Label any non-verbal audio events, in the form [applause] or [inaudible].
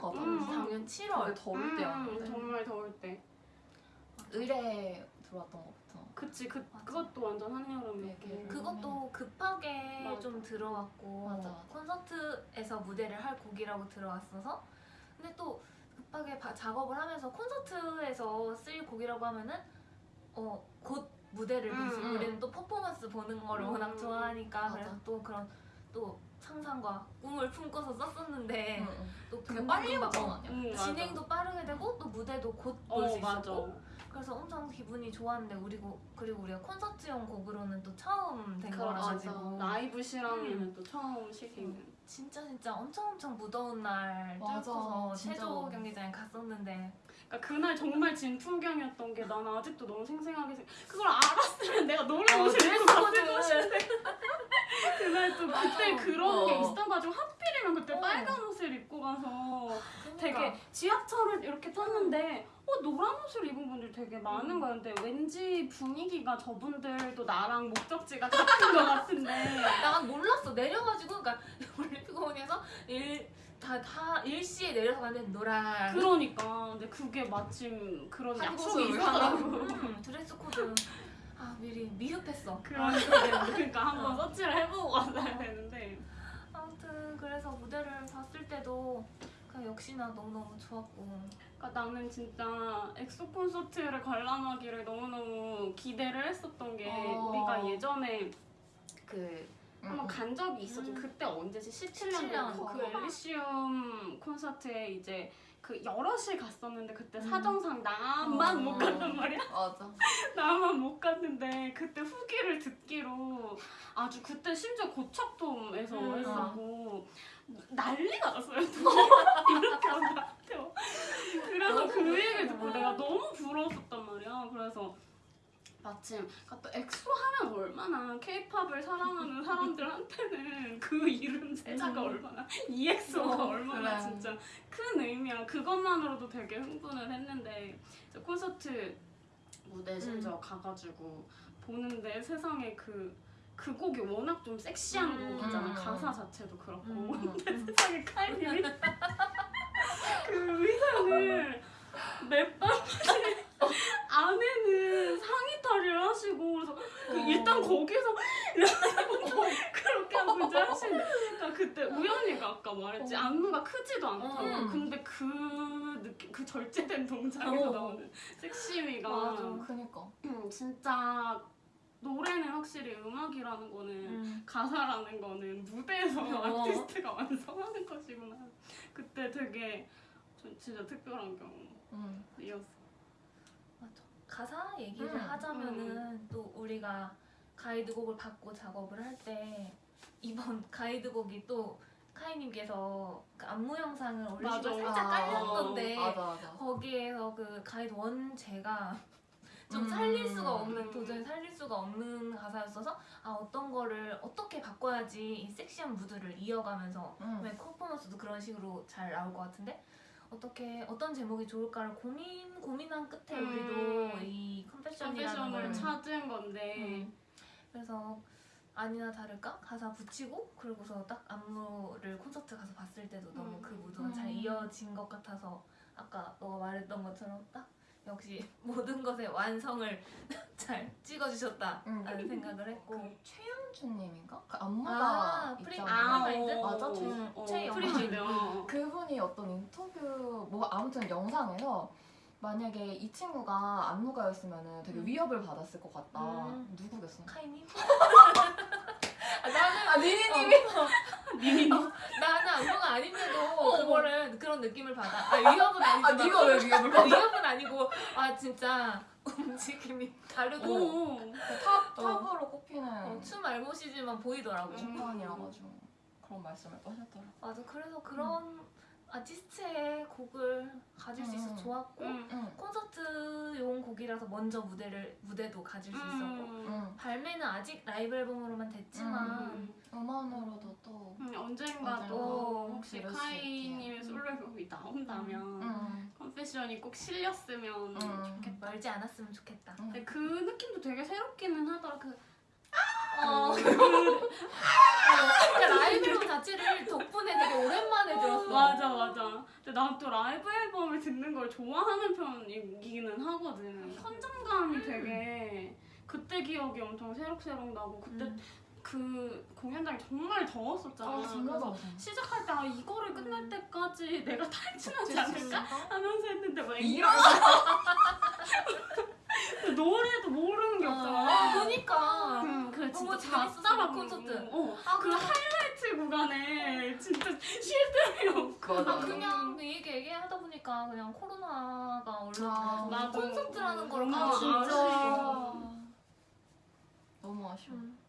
같아. 음. 작년 7월 되게 더울 음, 때였는데. 정말 더울 때. 의뢰 들어왔던 것부터. 그치 그 맞아. 그것도 완전 한여름이었고. 그것도 급하게 맞아. 좀 들어왔고 맞아, 맞아. 콘서트에서 무대를 할 곡이라고 들어왔어서 근데 또 급하게 바- 작업을 하면서 콘서트에서 쓸 곡이라고 하면은 어곧 무대를 음, 보지 음. 우리는 또 퍼포먼스 보는 거를 음, 워낙 음, 좋아하니까 맞아. 그래서 또 그런 또 상상과 꿈을 품고서 썼었는데 응, 응. 또 되게 금방 빨리 금방. 어, 음. 진행도 빠르게 되고 또 무대도 곧 볼수 어. 있었고 그래서 엄청 기분이 좋았는데 우리 고 그리고 우리가 콘서트용 곡으로는 또 처음 된. 거라가지고 라이브 실황에는 음. 또 처음 시기는. 진짜 진짜 엄청 엄청 무더운 날 뚫고서. 체조 경기장에 갔었는데 그러니까 그날 정말 진 풍경이었던 게 나는 아직도 너무 생생하게 생. 그걸 알았으면 내가 노래 옷을 입고 갔을 것인데. 그날 또 그때. 그런 게 어. 있어가지고 하필이면 그때 어. 빨간 옷을 입고 가서 되게 그러니까. 지하철을 이렇게 탔는데 어 노란 옷을 입은 분들 되게 많은 거야. 근데 왠지 분위기가 저분들도 나랑 목적지가 같은 것 같은데. [laughs] 난 몰랐어 내려가지고 그러니까 올림픽공원에서 일 다 다 일시에 내려서 갔는데 노란 그러니까 근데 그게 마침 그런 한 약속이 있어가지고. 음, dress code 아 미리 미흡했어 그러니까, 그러니까 한번 어. 서치를 해보고 왔어야 되는데 아무튼 그래서 무대를 봤을 때도 그냥 역시나 너무너무 좋았고 그러니까 나는 진짜 엑소 콘서트를 관람하기를 너무너무 기대를 했었던 게 어. 우리가 예전에 그 응, 한번 응. 간 적이 있었죠. 음. 그때 언제지? 17년 17년. 전. 그 엘리시온 콘서트에 이제 그 여럿이 갔었는데 그때 음. 사정상 나만 어. 못 갔단 말이야. [laughs] 맞아. [laughs] 나만 못 갔는데 그때 후기를 듣기로 아주 그때 심지어 고척돔에서 음. 했었고 난리가 났어요. [laughs] 이렇게 한다고 그래서 너무 그 얘기를 듣고 부러워. 내가 너무 부러웠었단 말이야. 그래서 마침 그러니까 또 엑소 하면 얼마나 케이팝을 사랑하는 사람들한테는 [laughs] 그 이름 세자가 음. 얼마나 EXO가 어, 얼마나 그래. 진짜 큰 의미야. 그것만으로도 되게 흥분을 했는데 콘서트 무대 심지어 가가지고 보는데 세상에 그, 그 곡이 워낙 좀 섹시한 음. 곡이잖아. 음. 가사 자체도 그렇고. 음. [laughs] 근데 세상에 카이님이 [laughs] 그 의상을 맵밤 안에는 상의탈의를 하시고 그래서 그 어. 일단 거기서 [laughs] 그렇게 하고 이제 하시는데 그러니까 그때 우연이가 아까 말했지 어. 안무가 크지도 않다고 음. 근데 그 느낌 그 절제된 동작에서 어. 나오는 섹시미가 맞아. 그니까. 음, 진짜 노래는 확실히 음악이라는 거는 음. 가사라는 거는 무대에서 어. 아티스트가 완성하는 것이구나 그때 되게 전 진짜 특별한 응. 경험이었어 맞아. 가사 얘기를 음, 하자면은 또 우리가 가이드곡을 받고 작업을 할 때 이번 [laughs] 가이드곡이 또 카이님께서 그 안무 영상을 올리시고 맞아. 살짝 아, 깔렸던데 맞아 맞아. 거기에서 그 가이드 원 제가 [laughs] 좀 음. 살릴 수가 없는 도저히 살릴 수가 없는 가사였어서 아 어떤 거를 어떻게 바꿔야지 이 섹시한 무드를 이어가면서 응. 왜 퍼포먼스도 그런 식으로 잘 나올 것 같은데 어떻게 어떤 제목이 좋을까를 고민 고민한 끝에 음. 우리도 이 컨페션이라는 걸 찾은 건데 음. 그래서 아니나 다를까 가사 붙이고 그리고서 딱 안무를 콘서트 가서 봤을 때도 너무 음. 그 무드가 음. 잘 이어진 것 같아서 아까 너가 말했던 것처럼 딱 역시 [laughs] 모든 것의 완성을 [laughs] 잘 찍어주셨다라는 음. 생각을 했고 그 최영준님인가? 그 안무가 아, 프리- 있잖아. 프리마인드? 맞아, 어, 최- 어, 최영준. 어. [laughs] 그분이 어떤 인터뷰 뭐 아무튼 영상에서 만약에 이 친구가 안무가였으면 되게 음. 위협을 받았을 것 같다. 음. 누구겠어? 카이님? [laughs] 아, 나는 아 니니님이? 니니 어, 나는 안무가 아닌데도 그거를 그런 느낌을 받아. 아 위협은 아니지만 아 네가 왜 위협을 어, 받아? 위협은 아니고 아 진짜 움직임이 다르고 오. top 어. top으로 꼽히는 어, 춤 알못이지만 보이더라고. 심판이라 가지고 그런 말씀을 또 하셨더라. 맞아. 그래서 그런 아티스트의 곡을 가질 수 있어서 음. 좋았고 음. 응. 콘서트용 곡이라서 먼저 무대를 무대도 가질 수 있었고 음. 응. 발매는 아직 라이브 앨범으로만 됐지만 음. 음원으로도 또. 음, 언젠가 또 혹시 카이님의. 솔로 앨범이 나온다면 응. Confession이 꼭 실렸으면 응. 좋겠다. 멀지 않았으면 좋겠다. 응. 근데 그 느낌도 되게 새롭기는 하더라. 그 어. 그, 그러니까 라이브 앨범 자체를 덕분에 되게 오랜만에 들었어. 맞아 맞아. 근데 난 또 라이브 앨범을 듣는 걸 좋아하는 편이기는 하거든. 현장감이 되게 그때 기억이 엄청 새록새록 나고 그때 음. 그 공연장이 정말 더웠었잖아. 아 그래서. 시작할 때 아, 이거를 끝날 음. 때까지 내가 탈진하지 않을까 하면서 했는데 막 이런 [laughs] 노래도 모르는 게 없잖아. 아, 그러니까. 그, 그 진짜 재밌었어, 작다라고 콘서트. 어, 아, 그 하이라이트 구간에 없고 맞아. 아, 그냥 그 얘기 얘기하다 보니까 그냥 코로나가 아, 올라오면서 맞아. 콘서트라는 걸 아, 진짜. 너무 아쉬워. 음.